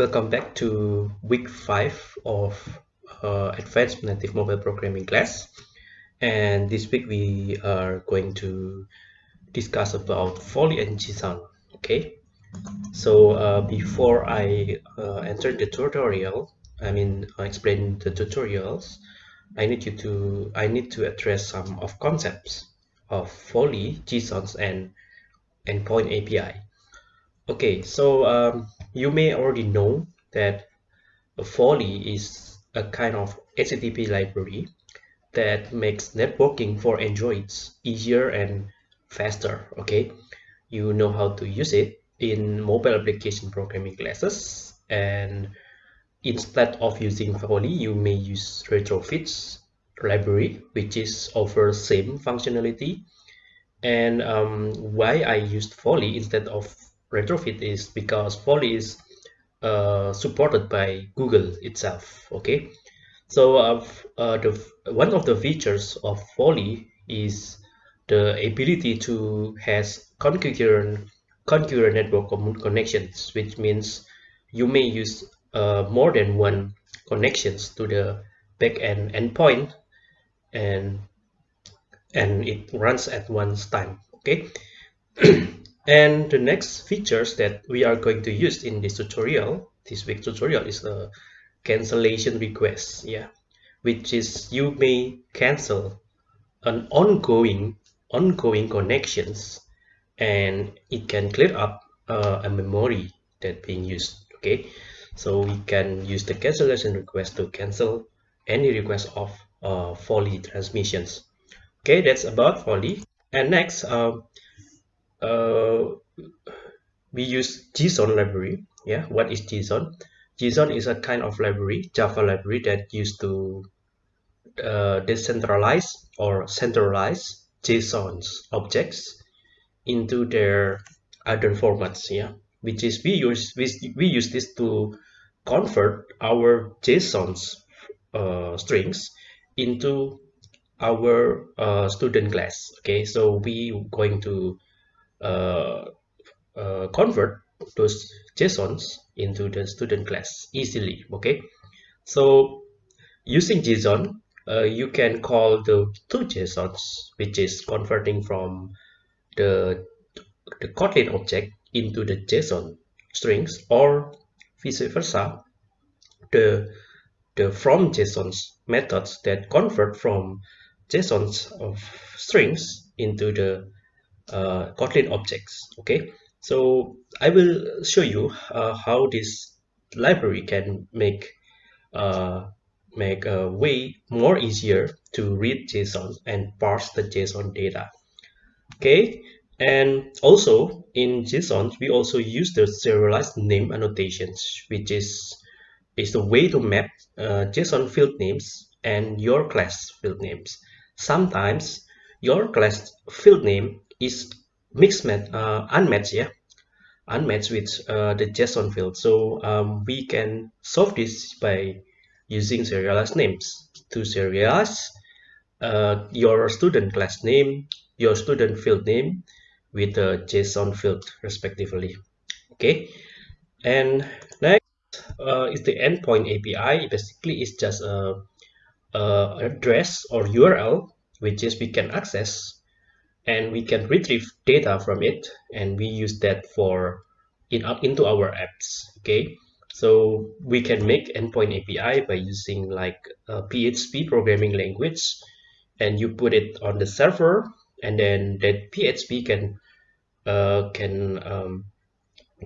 Welcome back to week 5 of uh, Advanced Native Mobile Programming class. And this week we are going to discuss about Volley and JSON. Okay, so uh, before I uh, enter the tutorial, I mean I explain the tutorials, I need you to I need to address some of concepts of Volley, JSONs, and Endpoint API. Okay, so um, you may already know that Volley is a kind of HTTP library that makes networking for Androids easier and faster. Okay, you know how to use it in mobile application programming classes and instead of using Volley, you may use retrofits library which is offers same functionality and um, why I used Volley instead of retrofit is because Volley is uh, supported by Google itself okay? So uh, the one of the features of Volley is the ability to has concurrent concurrent network connections which means you may use uh, more than one connections to the backend endpoint and and it runs at one time okay and the next features that we are going to use in this tutorial this week tutorial is a cancellation request yeah which is you may cancel an ongoing ongoing connections and it can clear up uh, a memory that being used okay? So we can use the cancellation request to cancel any request of uh, transmissions. Okay that's about Volley. And next uh, uh, we use JSON library. Yeah what is JSON? JSON is a kind of library Java library that used to uh, decentralize or centralize JSON's objects into their other formats. Yeah which is we use we, we use this to convert our JSON's uh, strings into our uh, student class. Okay so we going to convert those JSONs into the student class easily okay? So using JSON uh, you can call the two JSONs which is converting from the the Kotlin object into the JSON strings or vice versa the the from JSONs methods that convert from JSONs of strings into the uh, Kotlin objects okay? So I will show you uh, how this library can make uh, make a way more easier to read JSON and parse the JSON data okay? And also in JSON we also use the serialized name annotations which is is the way to map uh, JSON field names and your class field names. Sometimes your class field name is mixed uh, unmatched yeah? Unmatched with uh, the JSON field. So um, we can solve this by using serialized names. To serialize uh, your student class name your student field name with the JSON field respectively. Okay? And next uh, is the endpoint API basically it's just a, a address or URL which is we can access and we can retrieve data from it and we use that for in up into our apps okay? So we can make endpoint API by using like a PHP programming language and you put it on the server and then that PHP can uh, can um,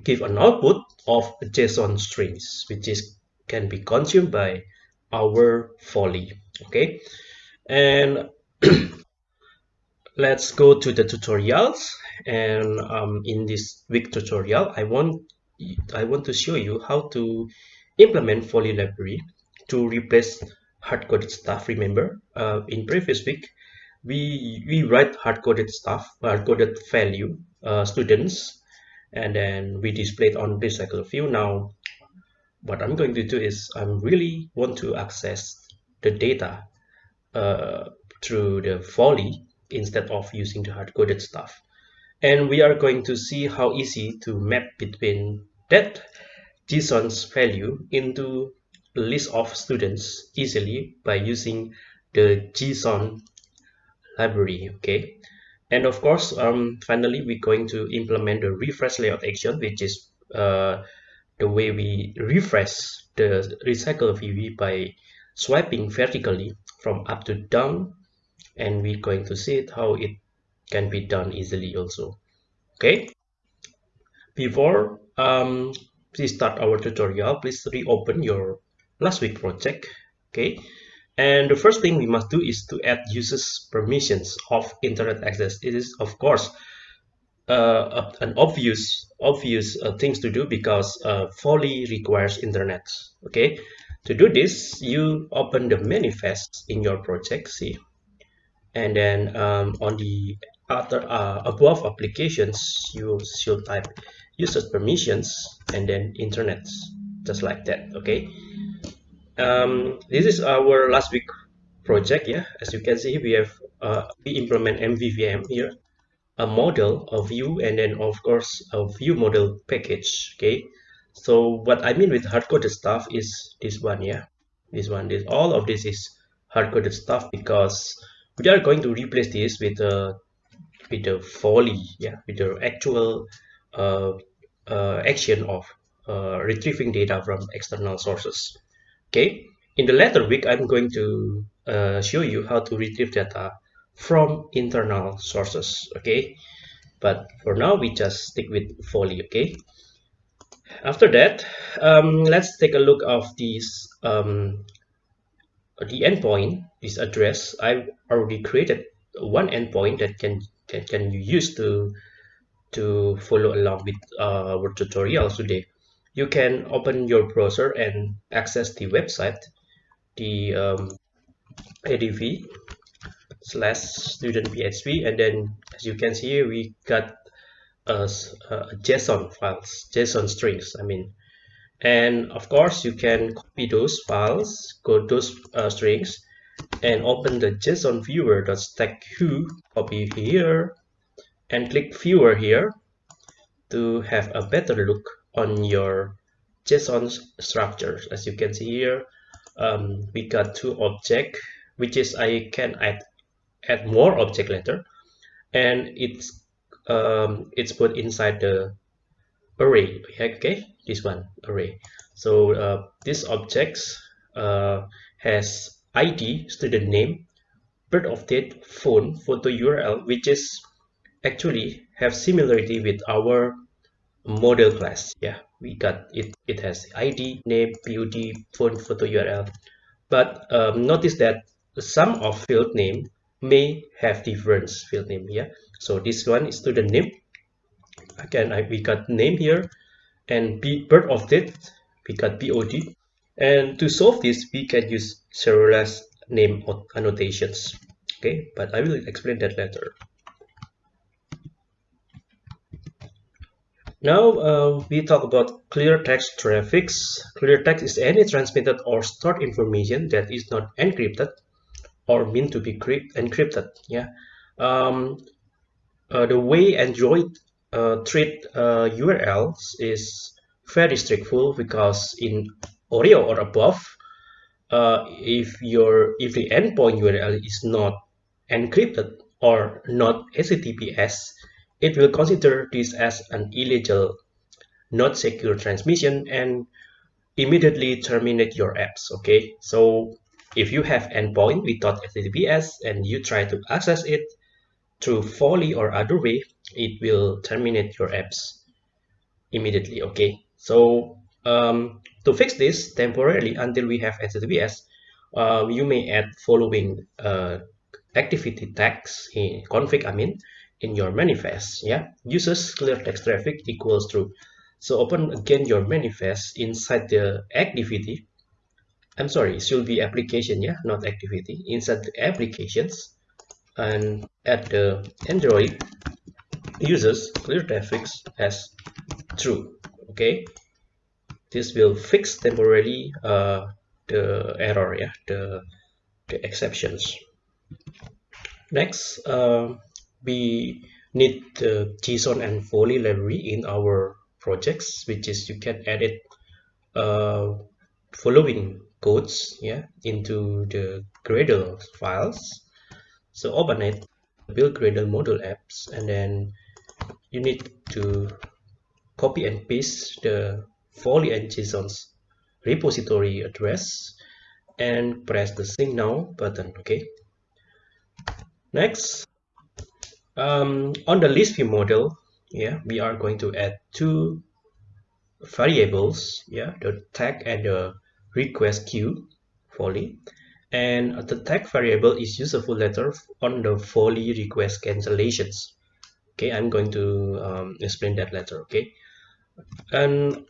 give an output of JSON strings which is can be consumed by our Volley okay? And let's go to the tutorials. And um, in this week tutorial I want I want to show you how to implement Volley library to replace hard-coded stuff. Remember uh, in previous week we we write hard-coded stuff hard-coded value uh, students and then we display it on recycle view. Now what I'm going to do is I'm really want to access the data uh, through the Volley instead of using the hard-coded stuff. And we are going to see how easy to map between that JSON's value into a list of students easily by using the JSON library okay? And of course um, finally we're going to implement the refresh layout action which is uh, the way we refresh the recycle VB by swiping vertically from up to down and we're going to see it how it can be done easily also. Okay? Before um, please start our tutorial. Please reopen your last week project okay? And the first thing we must do is to add users permissions of internet access. It is of course uh, an obvious obvious uh, things to do because uh, requires internet okay? To do this you open the manifest in your project see and then um, on the other uh, above applications you should type users permissions and then internet just like that okay? Um, this is our last week project yeah? As you can see we have uh, we implement mvvm here a model a view and then of course a view model package okay? So what i mean with hard-coded stuff is this one yeah? This one this all of this is hard-coded stuff because we are going to replace this with a with a volley yeah with the actual uh, uh, action of uh, retrieving data from external sources. Okay? In the later week i'm going to uh, show you how to retrieve data from internal sources okay? But for now we just stick with volley okay? After that um, let's take a look of these um, the endpoint this address I've already created one endpoint that can that can you use to to follow along with uh, our tutorial today. You can open your browser and access the website the um, adv slash student php and then as you can see we got a, a json files json strings i mean and of course you can copy those files go those uh, strings and open the json viewer.stack.hu copy here and click viewer here to have a better look on your json structures as you can see here um, we got two object which is i can add add more object later and it's um, it's put inside the array. Okay this one array. So uh, this objects uh, has id student name birth of date phone photo url which is actually have similarity with our model class. Yeah we got it. It has id name pud phone photo url but um, notice that some of field name may have different field name here so this one is student name. Again I, we got name here and b of date we got bod and to solve this we can use serialized name annotations. Okay but i will explain that later. Now uh, we talk about clear text traffic. clear text is any transmitted or stored information that is not encrypted or meant to be encrypted yeah. Um, uh, the way android uh, treat uh, urls is very straightful because in oreo or above uh, if your if the endpoint url is not encrypted or not https it will consider this as an illegal not secure transmission and immediately terminate your apps okay? So if you have endpoint without HTTPS and you try to access it through Volley or other way, it will terminate your apps immediately. Okay, so um, to fix this temporarily until we have HTTPS, uh, you may add following uh, activity tags in config. I mean in your manifest. Yeah, users clear text traffic equals true. So open again your manifest inside the activity I'm sorry, it should be application, yeah, not activity. Inside the applications and at the Android users clear traffic as true. Okay, this will fix temporarily uh, the error, yeah, the the exceptions. Next, uh, we need the JSON and Volley library in our projects, which is you can edit uh, following codes yeah into the Gradle files so open it build Gradle module apps and then you need to copy and paste the Volley and JSON's repository address and press the sync now button okay? Next um, on the list view model yeah we are going to add two variables yeah the tag and the request queue volley. And the tag variable is useful later on the volley request cancellations okay i'm going to um, explain that later okay? And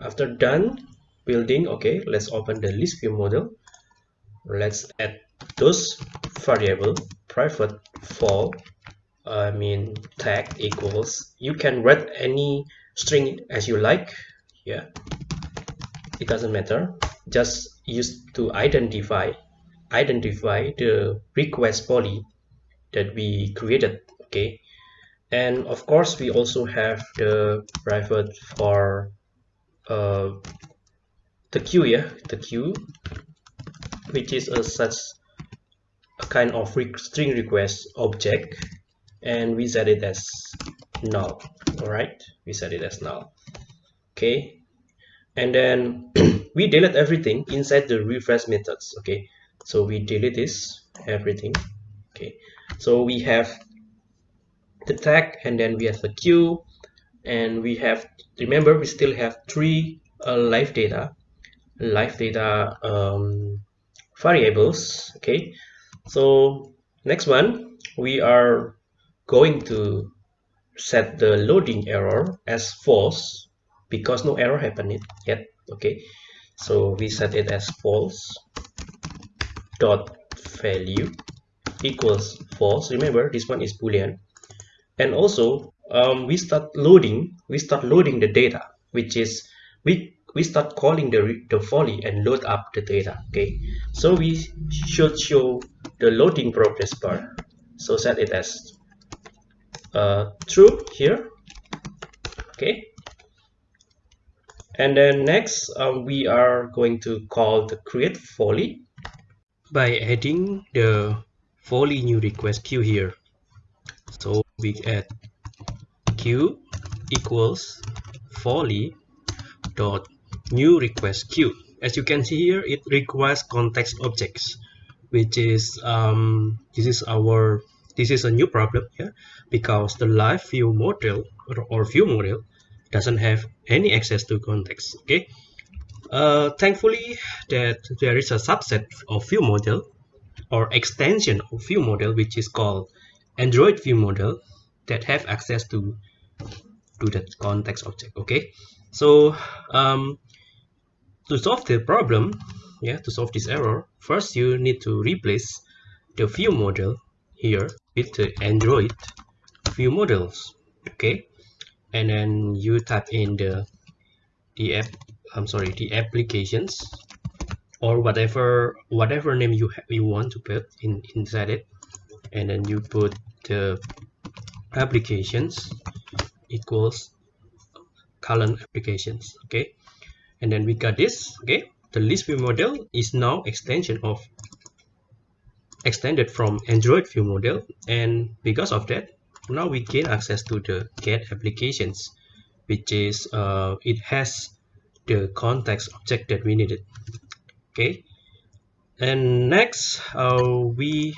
after done building okay let's open the list view model. Let's add those variable private for I mean tag equals you can write any string as you like yeah? It doesn't matter. Just use to identify identify the request volley that we created okay and of course we also have the private for uh, the queue yeah the queue which is a such a kind of string request object. And we set it as null all right we set it as null okay? And then we delete everything inside the refresh methods okay? So we delete this everything okay? So we have the tag and then we have the queue and we have remember we still have three uh, live data. Live data um, variables okay? So next one we are going to set the loading error as false because no error happened yet okay? So we set it as false dot value equals false. Remember this one is boolean and also um, we start loading we start loading the data which is we we start calling the the volley and load up the data okay? So we should show the loading progress bar. So set it as uh, true here okay? And then next um, we are going to call the create volley by adding the volley new request queue here. So we add queue equals volley dot new request queue as you can see here it requires context objects which is um, this is our this is a new problem here because the live view model or, or view model doesn't have any access to context okay? Uh, thankfully that there is a subset of view model or extension of view model which is called android view model that have access to to that context object okay? So um, to solve the problem yeah to solve this error first you need to replace the view model here with the android view models okay? And then you type in the the app i'm sorry the applications or whatever whatever name you you want to put in inside it and then you put the applications equals colon applications okay? And then we got this okay? The list view model is now extension of extended from android view model. And because of that now we gain access to the get applications which is uh, it has the context object that we needed okay? And next uh, we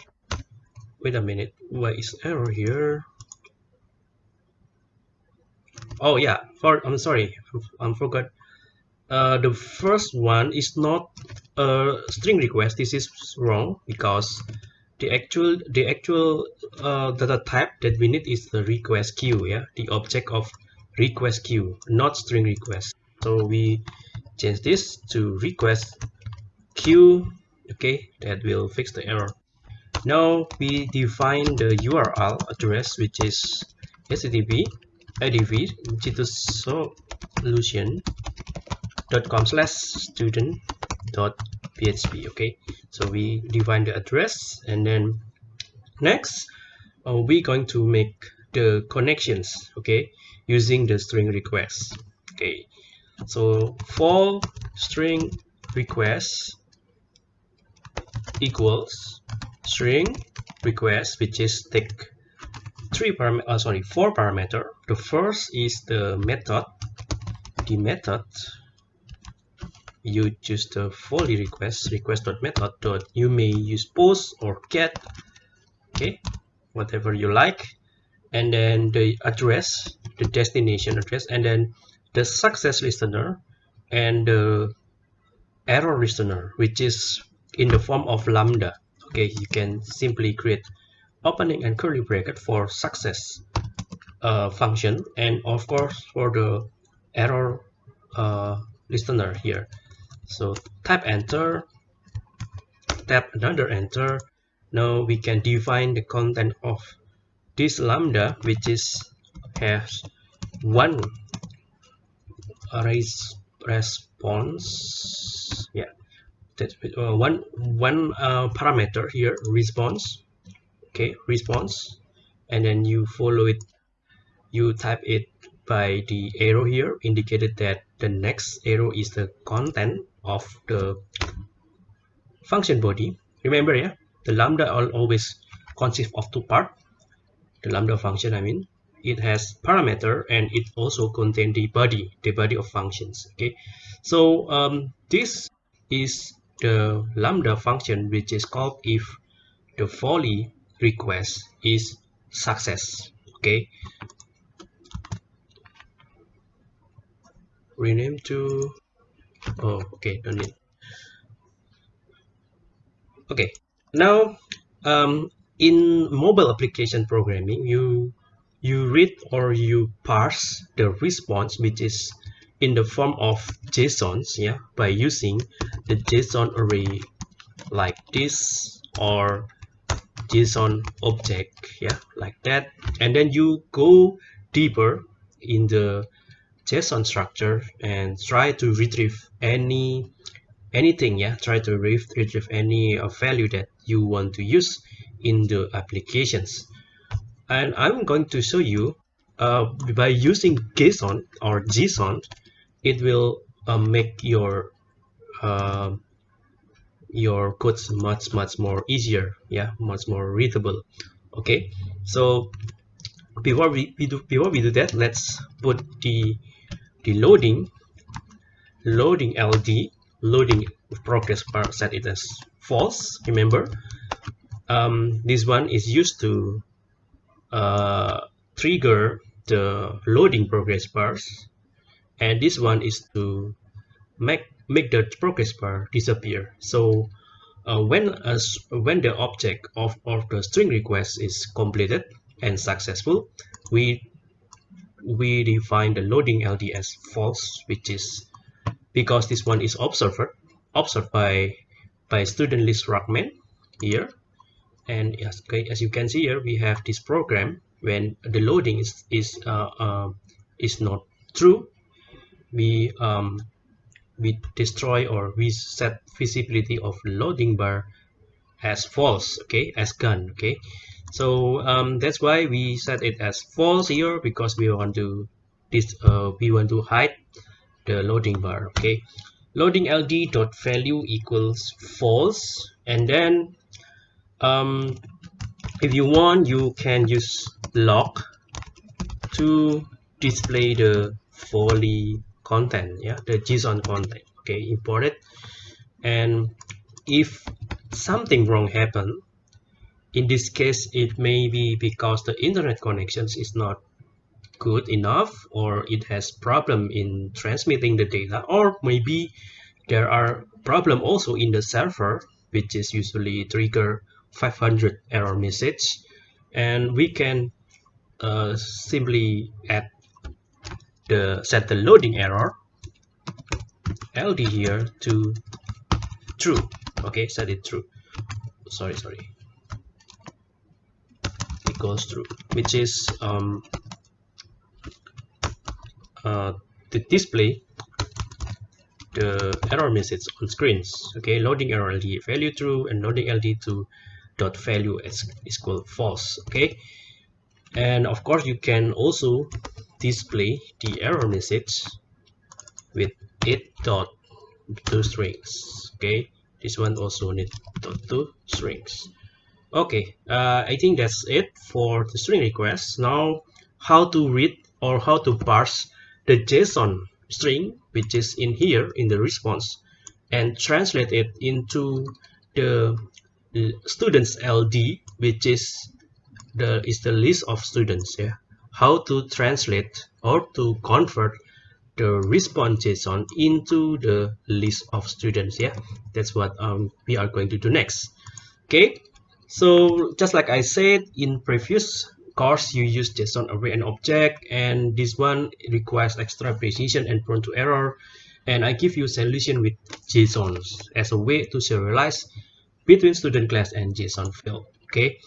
wait a minute. Why is error here? Oh yeah. For i'm sorry. I forgot. Uh, the first one is not a string request. This is wrong because the actual the actual uh, data type that we need is the request queue yeah? The object of request queue not string request. So we change this to request queue okay? That will fix the error now we define the url address which is http adv solution dot com slash student dot php okay? So we define the address and then next uh, we're going to make the connections okay? Using the string request okay? So for string request equals string request which is take three param uh, sorry four parameter. The first is the method the method you choose the Volley request request dot method dot you may use post or get okay whatever you like. And then the address the destination address and then the success listener and the error listener which is in the form of lambda okay you can simply create opening and curly bracket for success uh, function. And of course for the error uh, listener here. So type enter tap another enter. Now we can define the content of this lambda which is has one res response. Yeah that's uh, one one uh, parameter here response. Okay response. And then you follow it. You type it by the arrow here indicated that the next arrow is the content of the function body. Remember yeah the lambda always consists of two parts the lambda function i mean. It has parameter and it also contains the body the body of functions. Okay. So um, this is the lambda function which is called if the Volley request is success okay? Rename to oh okay don't need. Okay now um, in mobile application programming you you read or you parse the response which is in the form of JSONs yeah by using the JSON array like this or JSON object yeah like that. And then you go deeper in the JSON structure and try to retrieve any anything yeah try to retrieve any uh, value that you want to use in the applications. And I'm going to show you uh, by using JSON or JSON it will uh, make your uh, your codes much much more easier. Yeah much more readable. Okay so before we, we do before we do that let's put the the loading loading ld loading progress bar set it as false. Remember um, this one is used to uh, trigger the loading progress bars and this one is to make make the progress bar disappear. So uh, when a, when the object of, of the string request is completed and successful we we define the loading ld as false which is because this one is observed observed by by student list fragment here. And as, okay, as you can see here we have this program when the loading is is uh, uh, is not true we um, we destroy or we set visibility of loading bar as false okay as gone okay? So um, that's why we set it as false here because we want to this uh, we want to hide the loading bar okay? Loading ld dot value equals false and then um, if you want you can use log to display the Volley content yeah the JSON content okay import it. And if something wrong happen in this case it may be because the internet connections is not good enough or it has problem in transmitting the data or maybe there are problem also in the server which is usually trigger 500 error message. And we can uh, simply add the set the loading error ld here to true. Okay set it true. Sorry sorry. It goes true which is um, uh, the display the error message on screens. Okay loading error ld value true and loading ld to dot value is equal false. Okay and of course you can also display the error message with it dot two strings okay? This one also need dot two strings. Okay uh, I think that's it for the string request. Now how to read or how to parse the JSON string which is in here in the response and translate it into the students LD which is the is the list of students yeah how to translate or to convert the response JSON into the list of students yeah? That's what um, we are going to do next. Okay? So just like I said in previous course you use JSON array and object and this one requires extra precision and prone to error and I give you solution with JSON as a way to serialize between student class and JSON field okay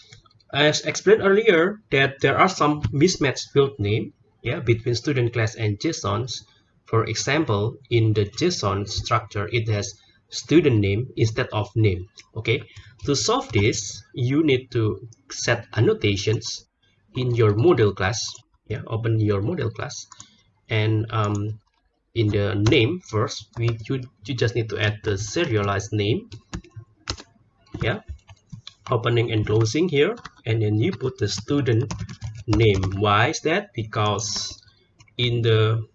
as explained earlier that there are some mismatched field name yeah between student class and JSONs for example, in the JSON structure, it has student name instead of name. Okay, to solve this, you need to set annotations in your model class. Yeah, open your model class, and um, in the name first, we you, you just need to add the serialized name. Yeah, opening and closing here, and then you put the student name. Why is that? Because in the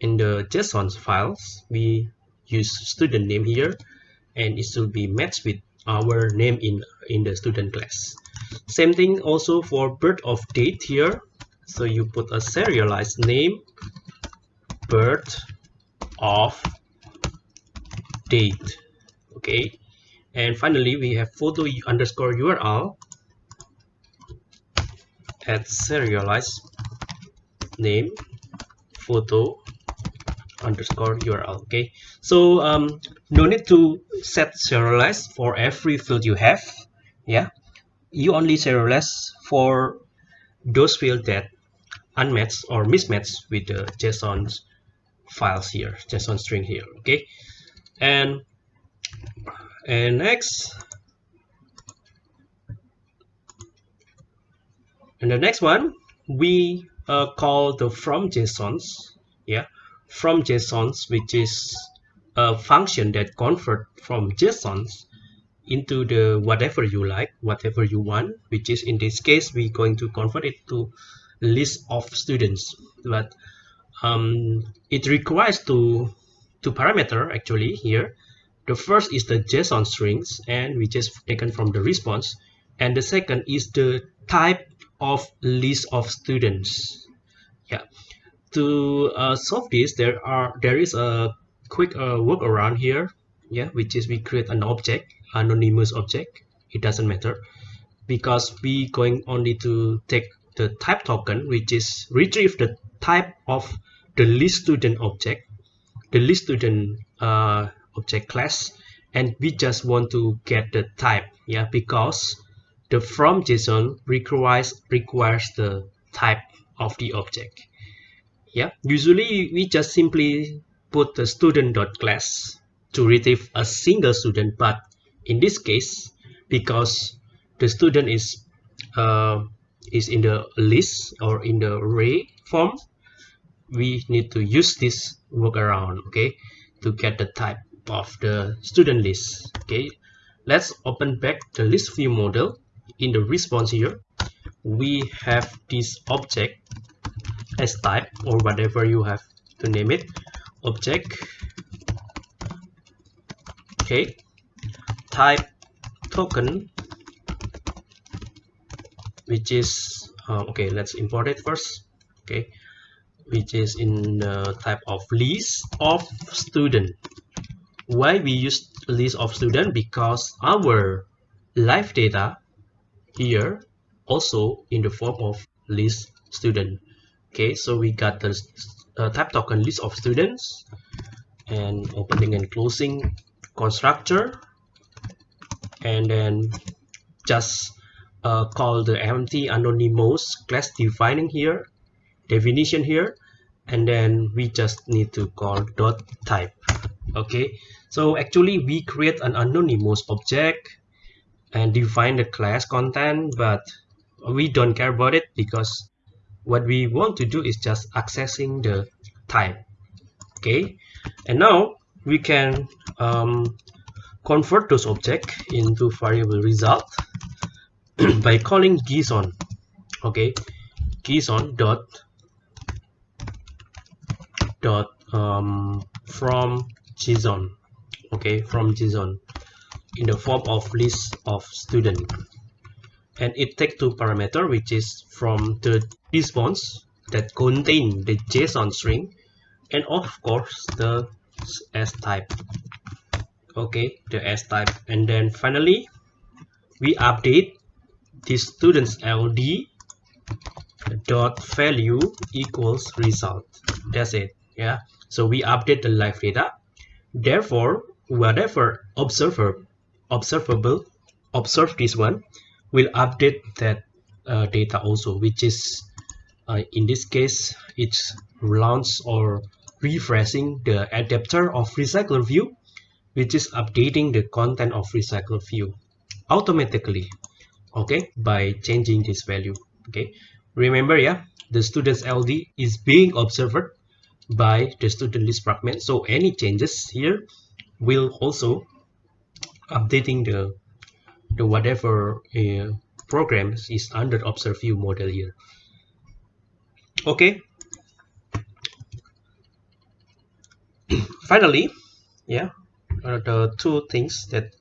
in the JSON files, we use student name here and it should be matched with our name in, in the student class. Same thing also for birth of date here. So you put a serialized name, birth of date. Okay. And finally, we have photo underscore URL at serialize name photo underscore URL. Okay, so um, no need to set serialize for every field you have. Yeah, you only serialize for those fields that unmatched or mismatched with the JSON files here, JSON string here. Okay, and and next. And the next one, we uh, call the from JSONs. Yeah, from JSONs, which is a function that convert from JSONs into the whatever you like, whatever you want, which is in this case, we're going to convert it to list of students. But um, it requires two, two parameter actually here. The first is the JSON strings and which is taken from the response. And the second is the type of list of students. Yeah, to uh, solve this there are there is a quick uh, workaround here. Yeah which is we create an object anonymous object. It doesn't matter. Because we going only to take the type token which is retrieve the type of the list student object. The list student uh, object class and we just want to get the type yeah because the from json requires requires the type of the object yeah. Usually we just simply put the student dot class to retrieve a single student but in this case because the student is uh, is in the list or in the array form we need to use this workaround okay to get the type of the student list okay? Let's open back the list view model. In the response here we have this object as type or whatever you have to name it. Object okay? Type token which is uh, okay let's import it first okay? Which is in the type of list of student why we use list of student because our live data here also in the form of list student. Okay so we got the uh, type token list of students and opening and closing constructor. And then just uh, call the empty anonymous class defining here definition here. And then we just need to call dot type. Okay so actually we create an anonymous object and define the class content but we don't care about it because what we want to do is just accessing the type okay? And now we can um, convert those objects into variable result by calling JSON okay? JSON dot dot um, from JSON okay from JSON in the form of list of student. And it takes two parameter which is from the response that contain the JSON string and of course the S type. Okay the S type. And then finally we update the students LD dot value equals result. That's it yeah? So we update the live data. Therefore whatever observer observable observe this one will update that uh, data also which is uh, in this case it's launch or refreshing the adapter of recycler view which is updating the content of recycler view automatically okay by changing this value okay. Remember yeah the student's ld is being observed by the student list fragment. So any changes here will also updating the the whatever uh, programs is under observe view model here. Okay. Finally yeah the two things that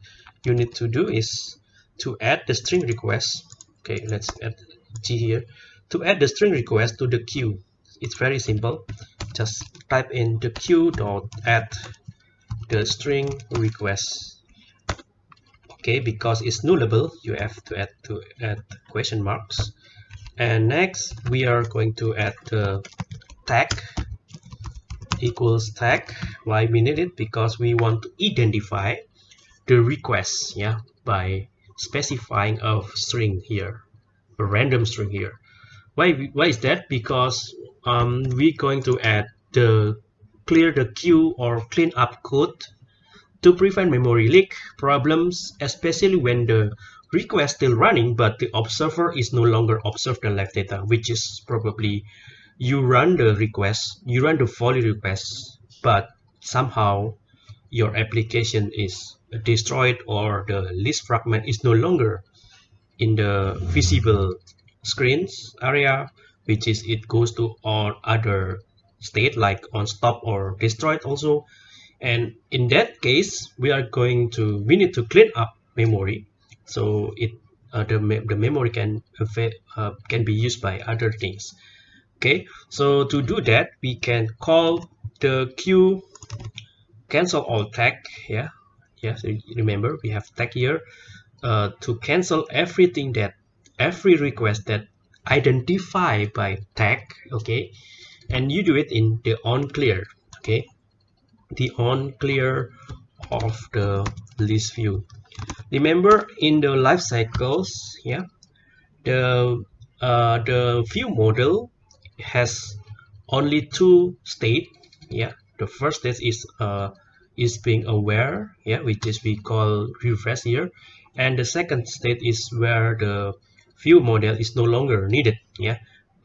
you need to do is to add the string request. Okay let's add g here. To add the string request to the queue. It's very simple. Just type in the queue dot add the string request. Okay because it's nullable you have to add to add question marks. And next we are going to add the tag equals tag. Why we need it? Because we want to identify the request yeah by specifying a string here a random string here. Why why is that? Because um, we're going to add the clear the queue or clean up code to prevent memory leak problems especially when the request still running but the observer is no longer observed the live data which is probably you run the request you run the volley request but somehow your application is destroyed or the list fragment is no longer in the visible screens area which is it goes to all other state like on stop or destroyed also. And in that case we are going to we need to clean up memory. So it uh, the, me the memory can uh, can be used by other things. Okay? So to do that we can call the queue cancel all tag yeah? Yes remember we have tag here. Uh, to cancel everything that every request that identify by tag okay and you do it in the on clear okay? The on clear of the list view. Remember in the life cycles yeah the uh, the view model has only two state yeah? The first state is uh is being aware yeah which is we call refresh here. And the second state is where the view model is no longer needed yeah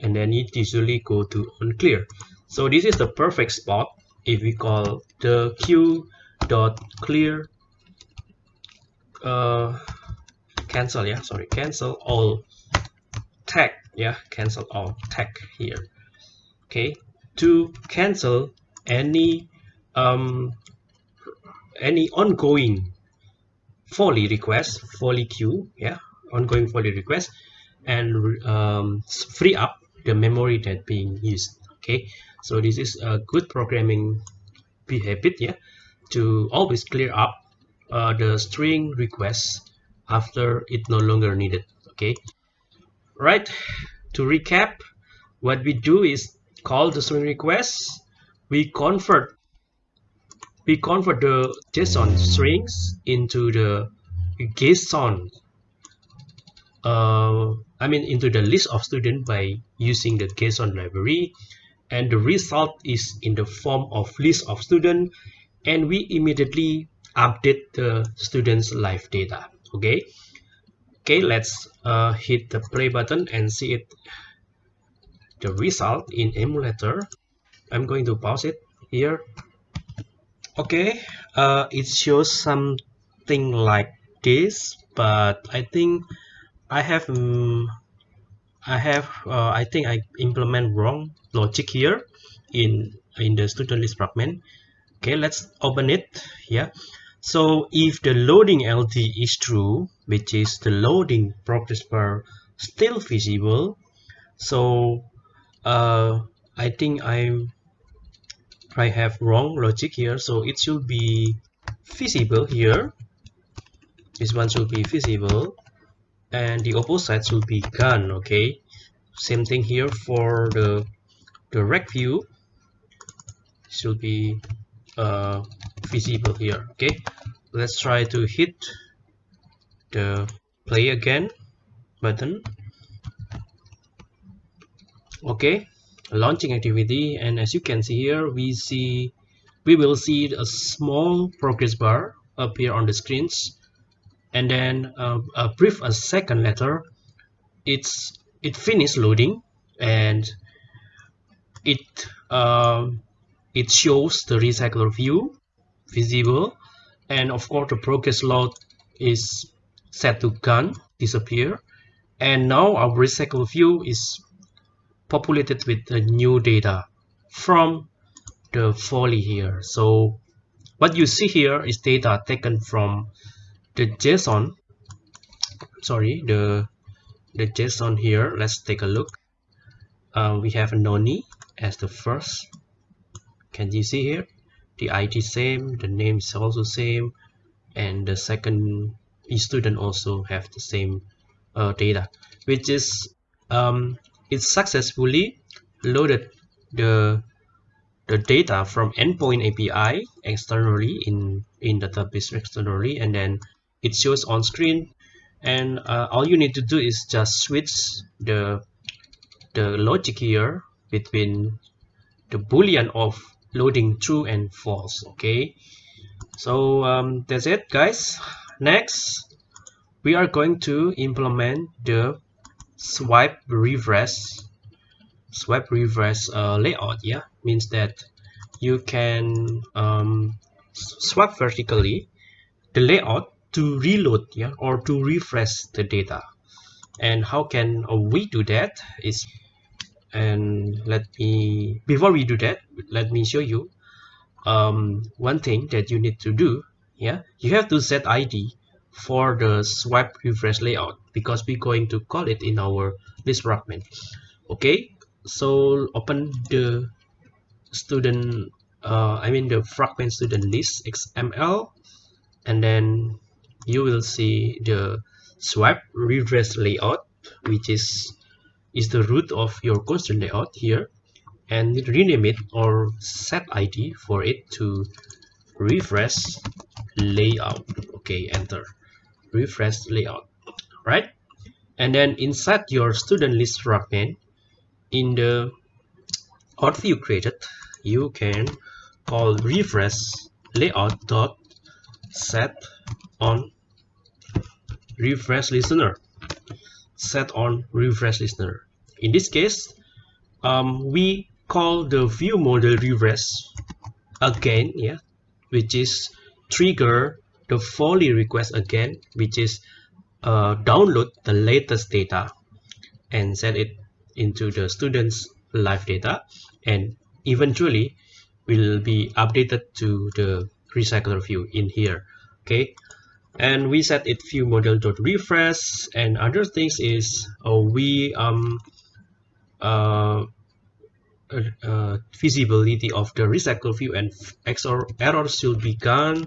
and then it usually go to unclear. So this is the perfect spot if we call the queue dot clear uh cancel yeah sorry cancel all tag yeah cancel all tag here. Okay to cancel any um any ongoing volley request volley queue yeah ongoing volley request and um, free up the memory that being used okay? So this is a good programming behavior yeah to always clear up uh, the string requests after it no longer needed okay? Right to recap what we do is call the string request we convert we convert the json strings into the json uh, I mean into the list of students by using the JSON library. And the result is in the form of list of student and we immediately update the students live data. Okay? Okay let's uh, hit the play button and see it the result in emulator. I'm going to pause it here. Okay uh, it shows something like this but I think I have um, I have uh, I think I implement wrong logic here in in the student list fragment. Okay let's open it yeah. So if the loading LD is true which is the loading progress bar still visible so uh, I think I'm I have wrong logic here. So it should be visible here. This one should be visible and the opposite will be gone okay? Same thing here for the direct view. Should be uh, visible here okay? Let's try to hit the play again button. Okay? Launching activity and as you can see here we see we will see a small progress bar appear on the screens and then uh, a brief a second later it's it finished loading and it um, it shows the recycler view visible. And of course the progress load is set to gone disappear. And now our recycle view is populated with the new data from the volley here. So what you see here is data taken from the json sorry the the json here let's take a look. Uh, we have noni as the first. Can you see here? The id same the name is also same and the second student also have the same uh, data which is um, it successfully loaded the the data from endpoint API externally in in the database externally and then it shows on screen and uh, all you need to do is just switch the the logic here between the boolean of loading true and false okay? So um, that's it guys. Next we are going to implement the swipe refresh swipe refresh uh, layout yeah? Means that you can um, swipe vertically the layout to reload yeah or to refresh the data. And how can we do that is and let me before we do that let me show you um, one thing that you need to do yeah. You have to set id for the swipe refresh layout because we're going to call it in our list fragment okay so open the student uh, I mean the fragment student list XML and then you will see the swipe refresh layout which is is the root of your constraint layout here and rename it or set id for it to refresh layout. Okay enter. Refresh layout. Right? And then inside your student list fragment in the auth view created. You can call refresh layout dot set on refresh listener. Set on refresh listener. In this case um, we call the view model refresh again yeah which is trigger the volley request again which is uh, download the latest data and set it into the students live data and eventually will be updated to the recycler view in here okay and we set it view model dot refresh. And other things is uh, we um uh, uh, uh, visibility of the recycle view and XOR error should be gone.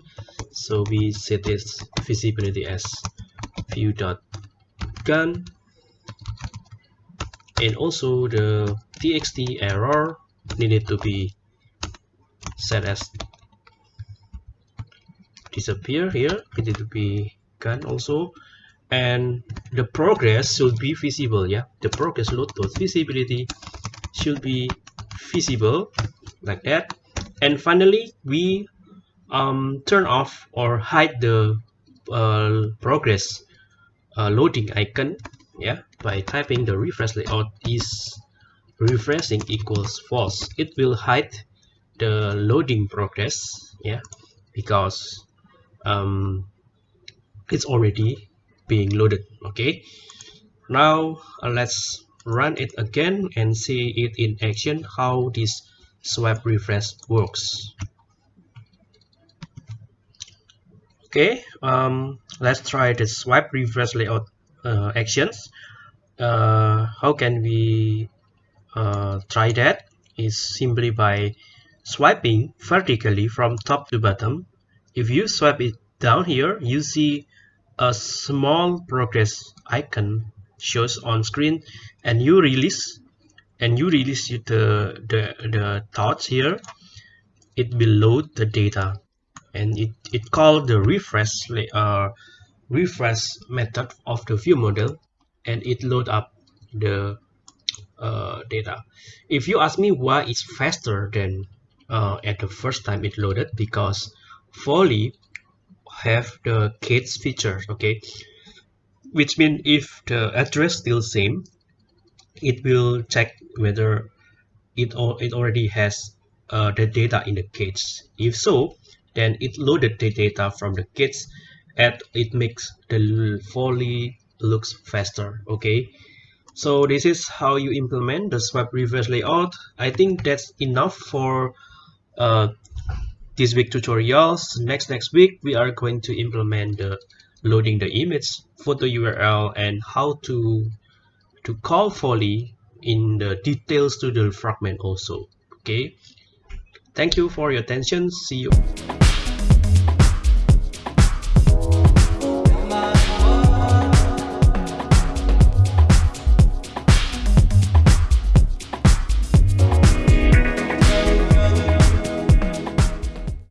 So we set this visibility as view dot gone. And also the txt error needed to be set as disappear here. It to be gone also. And the progress should be visible yeah? The progress load dot visibility should be visible like that. And finally we um, turn off or hide the uh, progress uh, loading icon yeah? By typing the refresh layout is refreshing equals false. It will hide the loading progress yeah? Because um, it's already being loaded okay? Now uh, let's run it again and see it in action how this swipe refresh works. Okay um, let's try the swipe refresh layout uh, actions. Uh, how can we uh, try that? Is simply by swiping vertically from top to bottom if you swipe it down here you see a small progress icon shows on screen and you release and you release the the, the thoughts here. It will load the data and it, it called the refresh uh, refresh method of the view model and it load up the uh, data. If you ask me why it's faster than uh, at the first time it loaded because Volley have the kids feature okay? Which means if the address still same it will check whether it, it already has uh, the data in the kids if so then it loaded the data from the kids and it makes the volley looks faster okay? So this is how you implement the swipe refresh layout. I think that's enough for uh, this week tutorials. Next next week we are going to implement the loading the image photo url and how to to call volley in the details to the fragment also. Okay? Thank you for your attention. See you